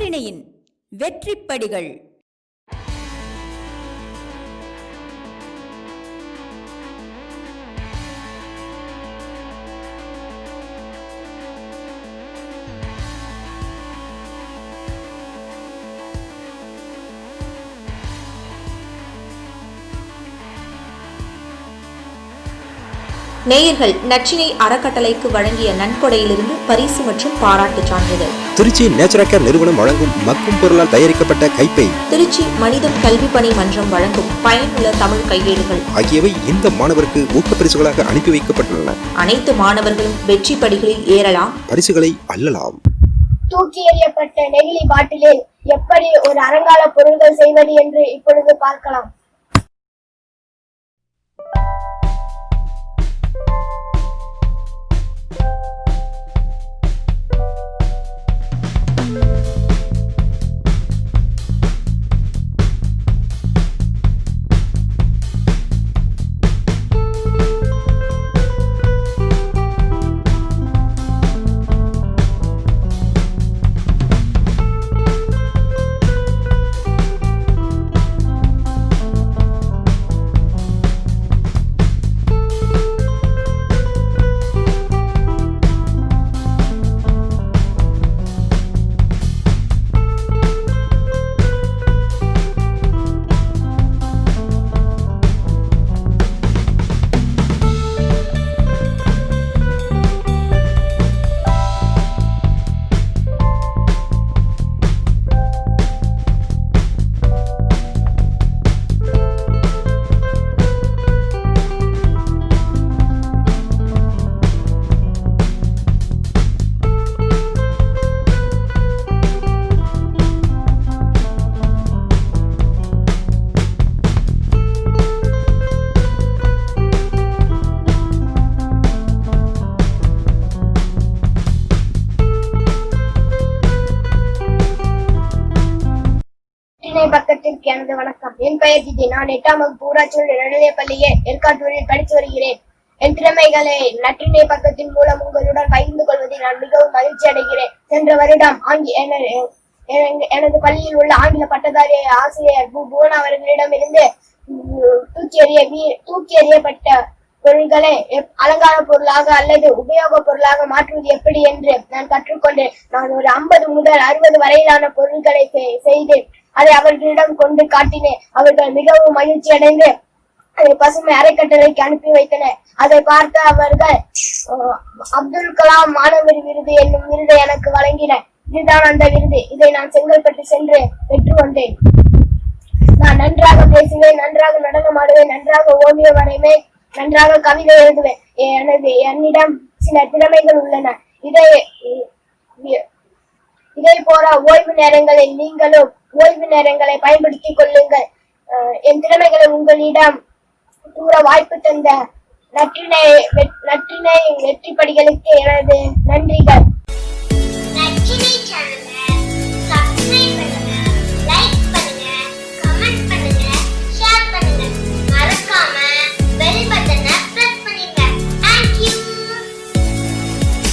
நற்றிணையின் வெற்றிப்படிகள். நேயர்கள் நச்சினை அறக்கட்டளைக்கு வழங்கிய நன்கொடையிலிருந்து பரிசு மற்றும் பாராட்டுச் சான்றிதழ். திருச்சி நேச்சுரல் நிறுவனம் வழங்கும் மக்கும் பொருளால் தயாரிக்கப்பட்ட கைப்பை திருச்சி மனிதம் கல்வி பணி மன்றம் வழங்கும் பயனுள்ள தமிழ் கையேடுகள். ஆகியவை இந்த மாணவருக்கு ஊக்கப்பரிசுகளாக அனுப்பி வைக்கப்பட்டுள்ளன. அனைத்து மாணவர்களும் வெற்றி படிகளில் ஏறலாம். பரிசுகளை அள்ளலாம். தூக்கி எறியப்பட்ட நெகிழி பாட்டிலில் எப்படி ஒரு அலங்கார பொருள்கள் செய்வது என்று இப்பொழுது பார்க்கலாம். நற்றினை பக்கத்திற்கு எனது வணக்கம். என் பெயர் திதி நான் எட்டாம் வகுப்பு ஊராட்சி நடுநிலைப் பள்ளியில் ஏற்காட்டூரில் படித்து வருகிறேன். என் திறமைகளை நற்றினை பக்கத்தின் மூலம் உங்களுடன் பகிர்ந்து கொள்வதில் நான் மிகவும் மகிழ்ச்சி அடைகிறேன். சென்ற வருடம் ஆங்கி எனது பள்ளியில் உள்ள ஆங்கில பட்டதாரி ஆசிரியர் பு புவன் அவர்களிடம் இருந்து தூக்கி எறிய தூக்கி எறியப்பட்ட பொருள்களை அலங்கார பொருளாக அல்லது உபயோக பொருளாக மாற்றுவது எப்படி என்று நான் கற்றுக்கொண்டேன். நான் ஒரு ஐம்பது முதல் அறுபது வரையிலான பொருட்களை செய்தேன். அதை அவர்களிடம் கொண்டு காட்டினேன். அவர்கள் மிகவும் மகிழ்ச்சி அடைந்து அதை பசுமை அறக்கட்டளைக்கு அனுப்பி வைத்தனர். அதை பார்த்த அவர்கள் அப்துல் கலாம் மாணவர் விருது என்னும் விருதை எனக்கு வழங்கினர். இதுதான் அந்த விருது. இதை நான் செங்கல்பட்டு சென்று பெற்று வந்தேன் நான் நன்றாக பேசுவேன் நன்றாக நடனம் ஆடுவேன் நன்றாக ஓவியம் வரைவேன் நன்றாக கவிதை எழுதுவேன். எனது என்னிடம் சில திறமைகள் உள்ளன. இதை இதே போல ஓய்வு நேரங்களில் நீங்களும் ஓய்வு நேரங்களை பயன்படுத்திக் கொள்ளுங்கள். என் திறமைகளை உங்களிடம் கூற வாய்ப்பு தந்த நற்றினை நற்றினை வெற்றி படிகளுக்கு எனது நன்றி.